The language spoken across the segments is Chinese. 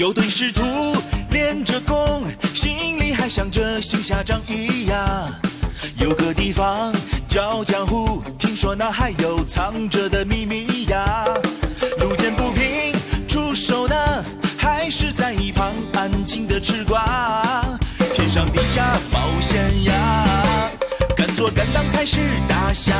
有对师徒练着功，心里还想着行侠仗义呀。有个地方叫江湖，听说那还有藏着的秘密呀。路见不平出手呢，还是在一旁安静的吃瓜。天上地下冒险呀，敢做敢当才是大侠。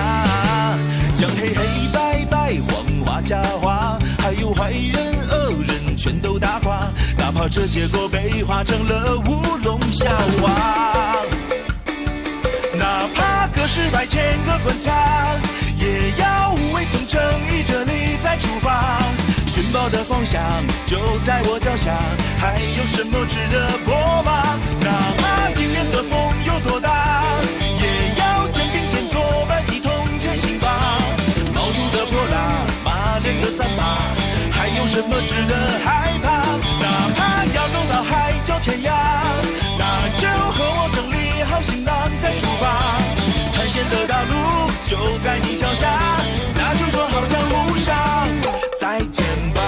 这结果被化成了乌龙笑话。哪怕隔世百千个关卡，也要无畏从正义这里再出发。寻宝的方向就在我脚下，还有什么值得破吗？哪怕迎面的风有多大，也要肩并肩作伴一同前行吧。毛肚的泼辣，马脸的三八，还有什么值得害怕？到海角天涯，那就和我整理好行囊再出发。探险的大路就在你脚下，那就说好江湖上再见吧。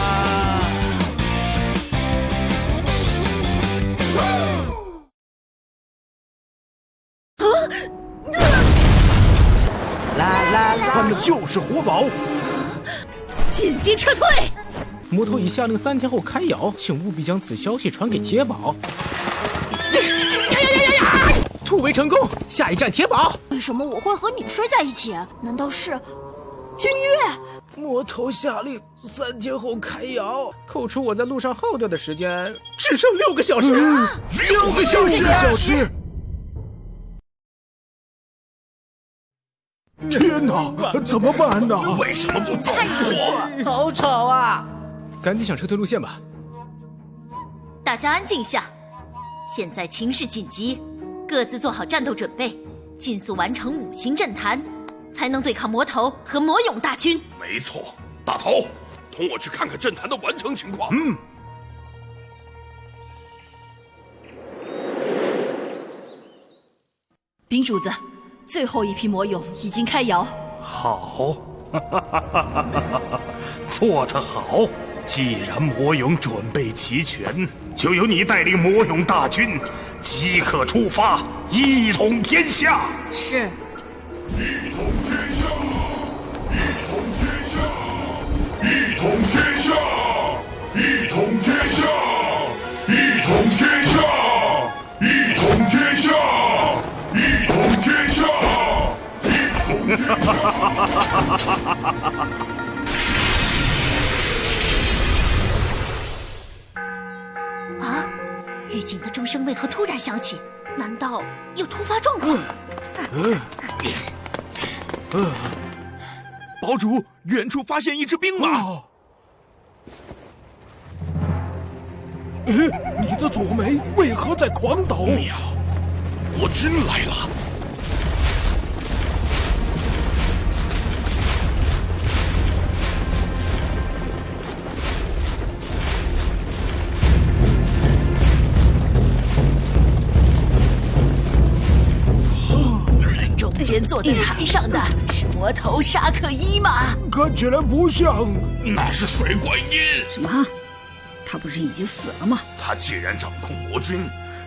他们就是活宝。紧急撤退！魔头已下令三天后开窑，请务必将此消息传给铁宝。呀呀呀呀呀！突围成功，下一站铁宝。为什么我会和你睡在一起？难道是君越？魔头下令三天后开窑，扣除我在路上耗掉的时间，只剩六个小时。六个小时，小时。天哪，怎么办呢？为什么不早说？好吵啊！赶紧想撤退路线吧。大家安静一下，现在情势紧急，各自做好战斗准备，尽速完成五行阵坛，才能对抗魔头和魔勇大军。没错，大头，同我去看看阵坛的完成情况。嗯。冰主子，最后一批魔勇已经开窑。好，做得好！既然魔勇准备齐全，就由你带领魔勇大军，即刻出发，一统天下。是。一统天下，一统天下，一统天下，一统天下，一统天下，一统天下，一统天下，一统天下。钟声为何突然响起？难道有突发状况？堡主，远处发现一只兵马。你的左眉为何在狂抖？妙，我真来了！间坐在台上的是魔头沙克伊吗？看起来不像。那是水观音。什么？他不是已经死了吗？他既然掌控魔君，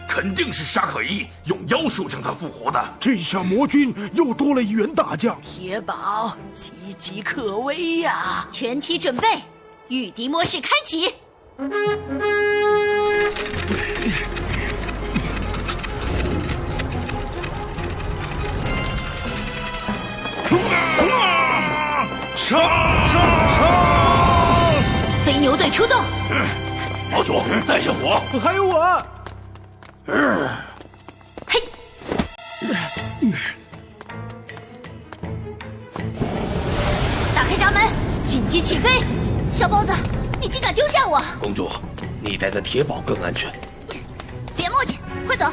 肯定是沙克伊用妖术将他复活的。这下魔君又多了一员大将。铁宝岌岌可危呀！全体准备，御敌模式开启。杀杀杀！飞牛队出动。堡主，带上我。还有我。嘿！打开闸门，紧急起飞。小包子，你竟敢丢下我！公主，你待在铁堡更安全。别墨迹，快走！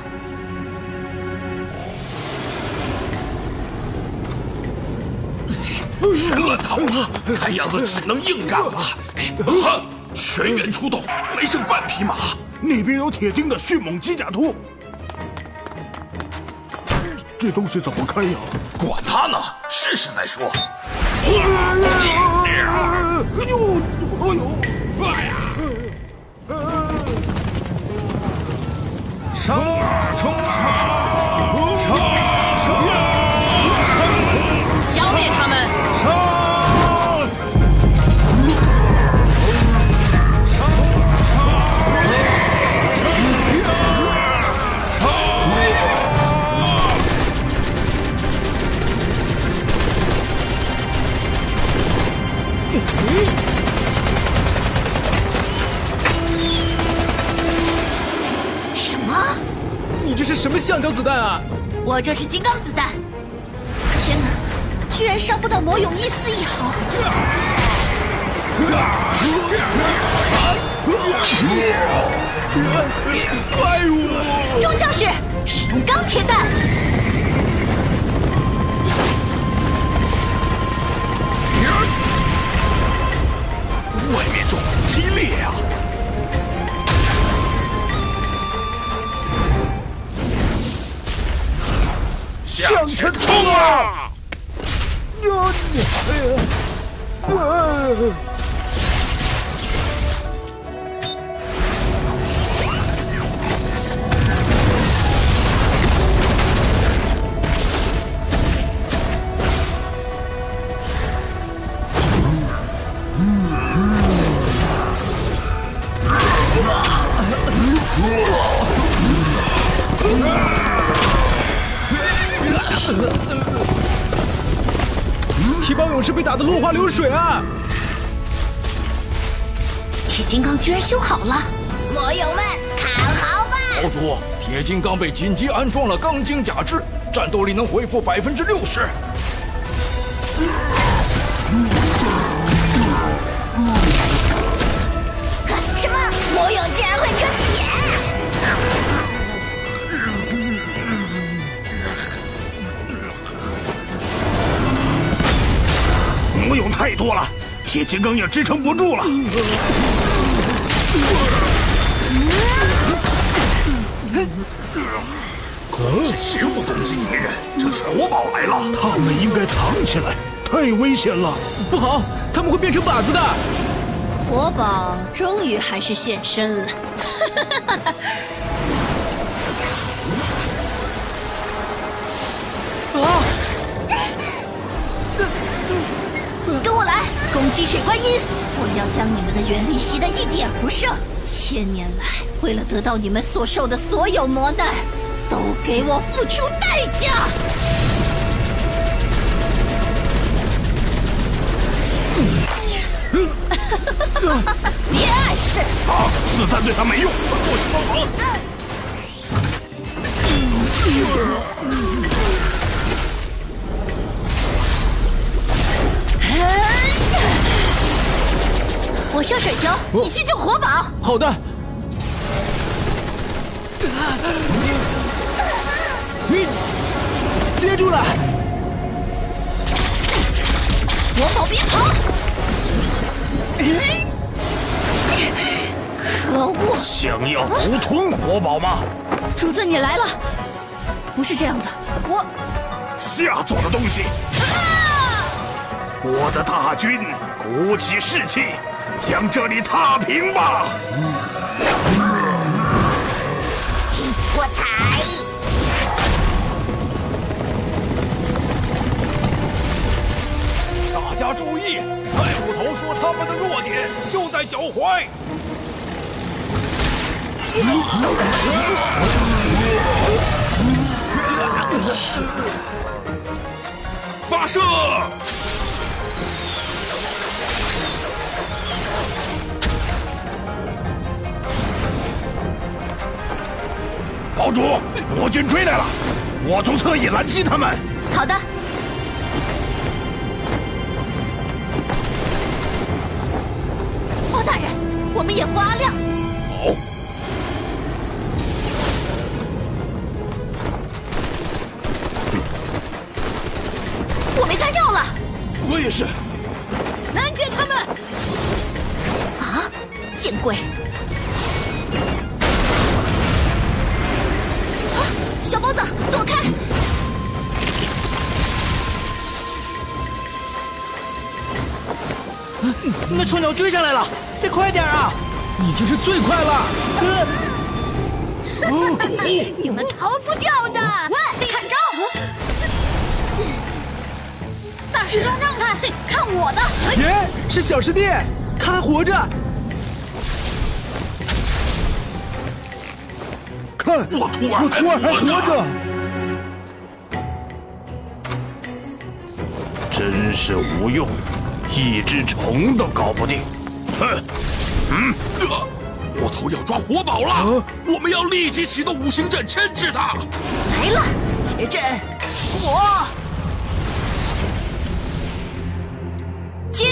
神乱逃了，看样子只能硬干了。啊！全员出动，没剩半匹马。那边有铁钉的迅猛机甲兔。这东西怎么开呀？管他呢，试试再说。哎呦！哎呦！哎呀！杀！冲杀！你这是什么橡胶子弹啊？我这是金刚子弹！天哪，居然伤不到魔勇一丝一毫！怪物！众将士，使用钢铁弹！外面撞击激烈啊！向前冲啊！铁勇士被打得落花流水啊！铁金刚居然修好了！魔友们看好吧！堡主，铁金刚被紧急安装了钢筋假肢，战斗力能恢复百分之六十。多了，铁金刚也支撑不住了。绝不攻击敌人，这是活宝来了！他们应该藏起来，太危险了。不好，他们会变成靶子的。活宝终于还是现身了。来，攻击水观音！我要将你们的元力吸得一点不剩。千年来，为了得到你们所受的所有磨难，都给我付出代价！别碍事！啊，子弹对他没用，我去帮忙。我射水球，你去救活宝。好的。你接住了！活宝别跑！可恶！想要独吞活宝吗？主子，你来了。不是这样的，我下作的东西！我的大军鼓起士气，将这里踏平吧！我踩！大家注意，怪物头说他们的弱点就在脚踝。发射！堡主，魔军追来了，我从侧翼拦击他们。好的。那臭鸟追上来了，再快点啊！已经是最快了。你们逃不掉的！喂，看招！大师兄让开，看我的！耶，是小师弟，他还活着。看，我徒儿，我徒儿还活着。真是无用，一只虫都搞不定。哼，嗯，魔头要抓活宝了，我们要立即启动五行阵牵制他。来了，结阵，火金。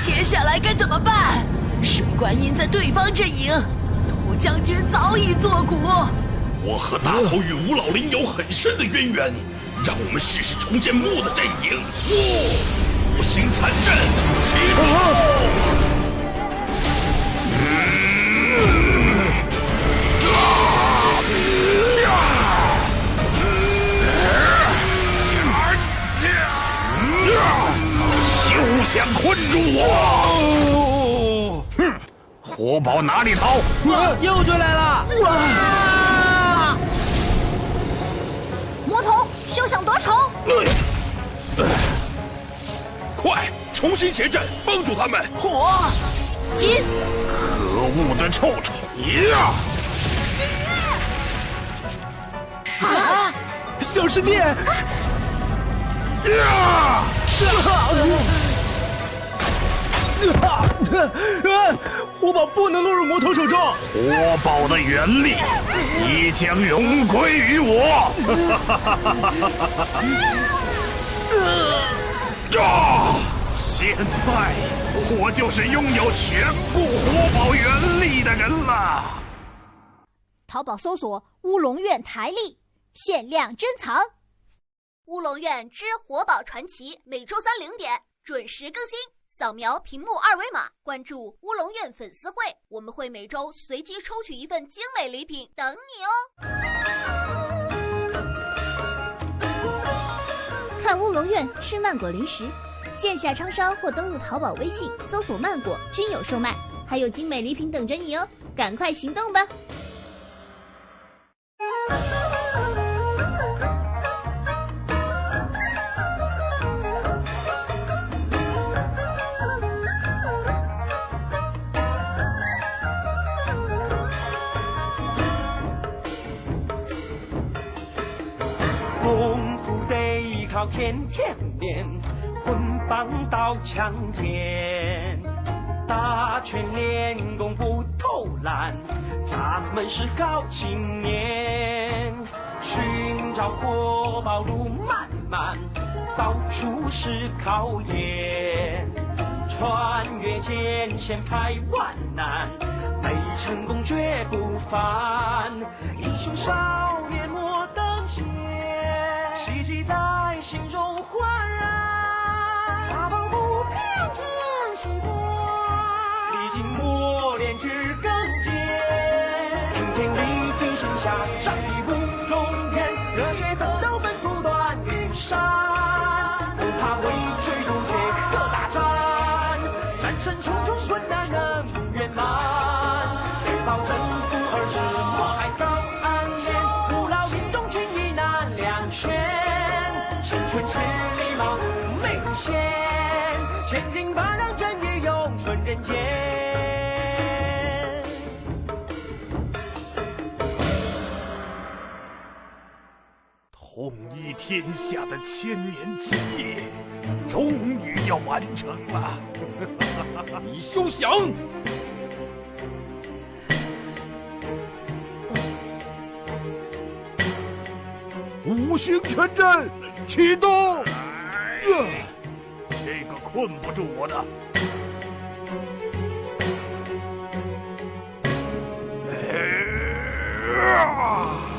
接下来该怎么办？水观音在对方阵营，涂将军早已作古。我和大头与吴老林有很深的渊源，让我们试试重建木的阵营。五行残阵启动！休想困住我！哼，活宝哪里逃？又追来了！哇！休想夺宠！快，重新结阵，帮助他们！火，金，可恶的臭虫！呀！啊！小师弟！呀！火宝不能落入魔头手中。火宝的原力即将荣归于我。啊！现在我就是拥有全部活宝原力的人了。淘宝搜索“乌龙院台历”，限量珍藏《乌龙院之活宝传奇》，每周三零点准时更新。扫描屏幕二维码，关注乌龙院粉丝会，我们会每周随机抽取一份精美礼品等你哦。看乌龙院吃曼果零食，线下超商或登录淘宝、微信搜索“曼果”均有售卖，还有精美礼品等着你哦！赶快行动吧！靠天天练，棍棒刀枪剑，打拳练功不偷懒，咱们是好青年。寻找活宝路漫漫，到处是考验，穿越艰险排万难，没成功绝不凡。英雄少年莫等闲，希冀在。心中焕然，大步步向前行过，历经磨练至更坚。顶天立地心下，战立乌龙院，热血奋斗奔赴断云山，不怕畏惧渡劫和大战，战胜重重困难能圆满，人间。统一天下的千年基业，终于要完成了。你休想！五行全阵。启动！这个困不住我的。Yeah!